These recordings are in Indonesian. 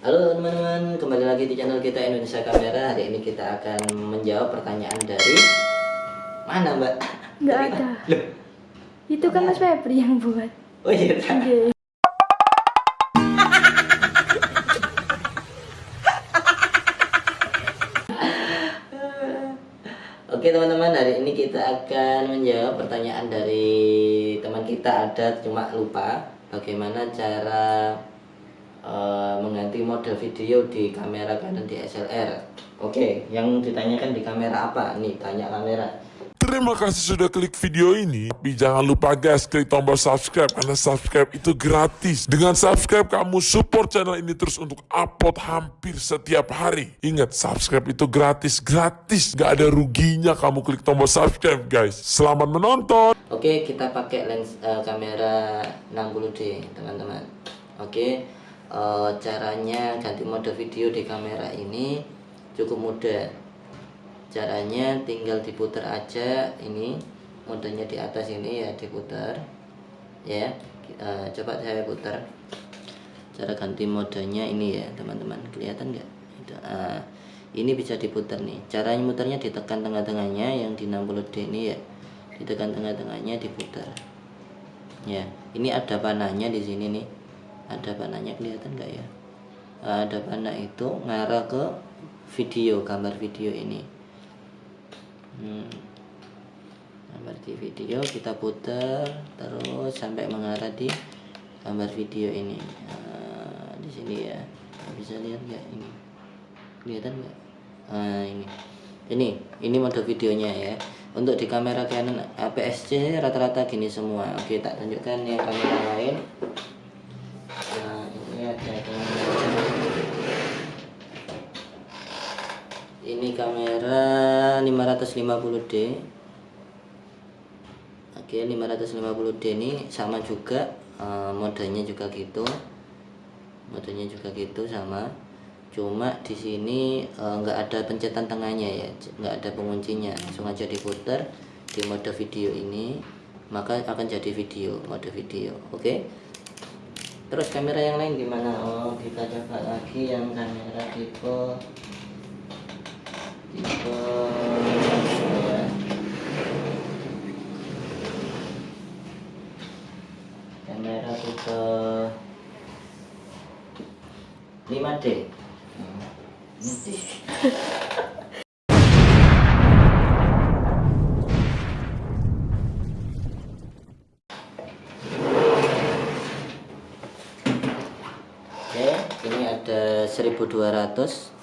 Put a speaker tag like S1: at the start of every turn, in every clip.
S1: Halo teman-teman, kembali lagi di channel kita Indonesia Kamera. Hari ini kita akan menjawab pertanyaan dari mana, Mbak?
S2: Nggak
S1: Dari
S2: ada.
S1: mana? Loh,
S2: Itu kan Mas Febri yang buat.
S1: oh iya.
S2: Iya.
S1: Oke teman-teman, hari ini kita akan menjawab pertanyaan dari teman kita ada cuma lupa bagaimana cara eh, mengganti model video di kamera Canon DSLR. Oke, yang ditanyakan di kamera apa? Nih, tanya kamera.
S3: Terima kasih sudah klik video ini. Tapi jangan lupa guys, klik tombol subscribe karena subscribe itu gratis. Dengan subscribe kamu support channel ini terus untuk upload hampir setiap hari. Ingat, subscribe itu gratis, gratis. Gak ada ruginya kamu klik tombol subscribe guys. Selamat menonton.
S1: Oke, kita pakai lens eh, kamera 60D, teman-teman. Oke, eh, caranya ganti mode video di kamera ini cukup mudah. Caranya tinggal diputar aja ini modenya di atas ini ya diputar. Ya, eh, coba saya putar. Cara ganti modenya ini ya, teman-teman. Kelihatan nggak? Ah, ini bisa diputar nih. Caranya muternya ditekan tengah-tengahnya yang di 60D ini ya ditekan tengah-tengahnya diputar ya ini ada panahnya di sini nih ada panahnya kelihatan nggak ya? Ada panah itu ngarah ke video gambar video ini. Hmm. gambar di video kita putar terus sampai mengarah di gambar video ini. Nah, di sini ya. Bisa lihat nggak ini? Kelihatan nggak? Nah ini. Ini ini mode videonya ya. Untuk di kamera Canon APS-C rata-rata gini semua. Oke tak tunjukkan yang kamera lain nah ini ada kamera ini kamera 550D oke 550D ini sama juga eh, modenya juga gitu. Modenya juga gitu sama. Cuma di sini eh, nggak ada pencetan tengahnya ya nggak ada penguncinya. Langsung aja diputar di mode video ini maka akan jadi video mode video. Oke? Terus kamera yang lain gimana? Oh kita coba lagi yang kamera tipe tipe ya. Kamera tipe 5D Oke, ini ada 1200.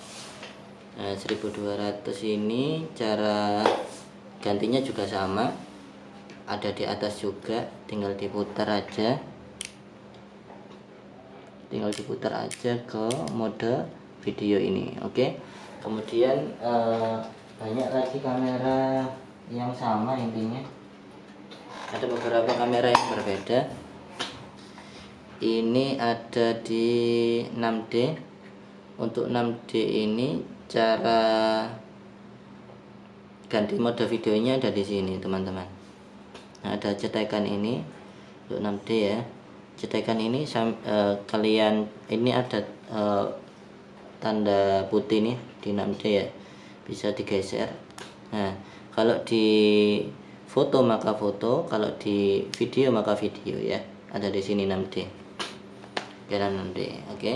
S1: Nah, 1200 ini cara gantinya juga sama. Ada di atas juga, tinggal diputar aja. Tinggal diputar aja ke mode video ini, oke. Kemudian eh, banyak lagi kamera yang sama intinya. Ada beberapa kamera yang berbeda ini ada di 6D untuk 6D ini cara ganti mode videonya ada di sini teman-teman nah, ada cetekan ini untuk 6D ya. Cetekan ini eh, kalian ini ada eh, tanda putih nih di 6D ya. Bisa digeser. Nah kalau di foto maka foto kalau di video maka video ya. Ada di sini 6D jalan 6D oke?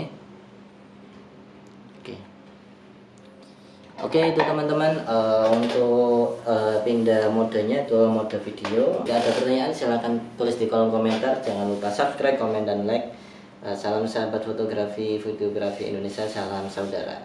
S1: Oke. Oke itu teman-teman eh, untuk pindah modenya ke mode video. Jika ada pertanyaan silahkan tulis di kolom komentar. Jangan lupa subscribe komen dan like. Eh, salam sahabat fotografi videografi Indonesia salam saudara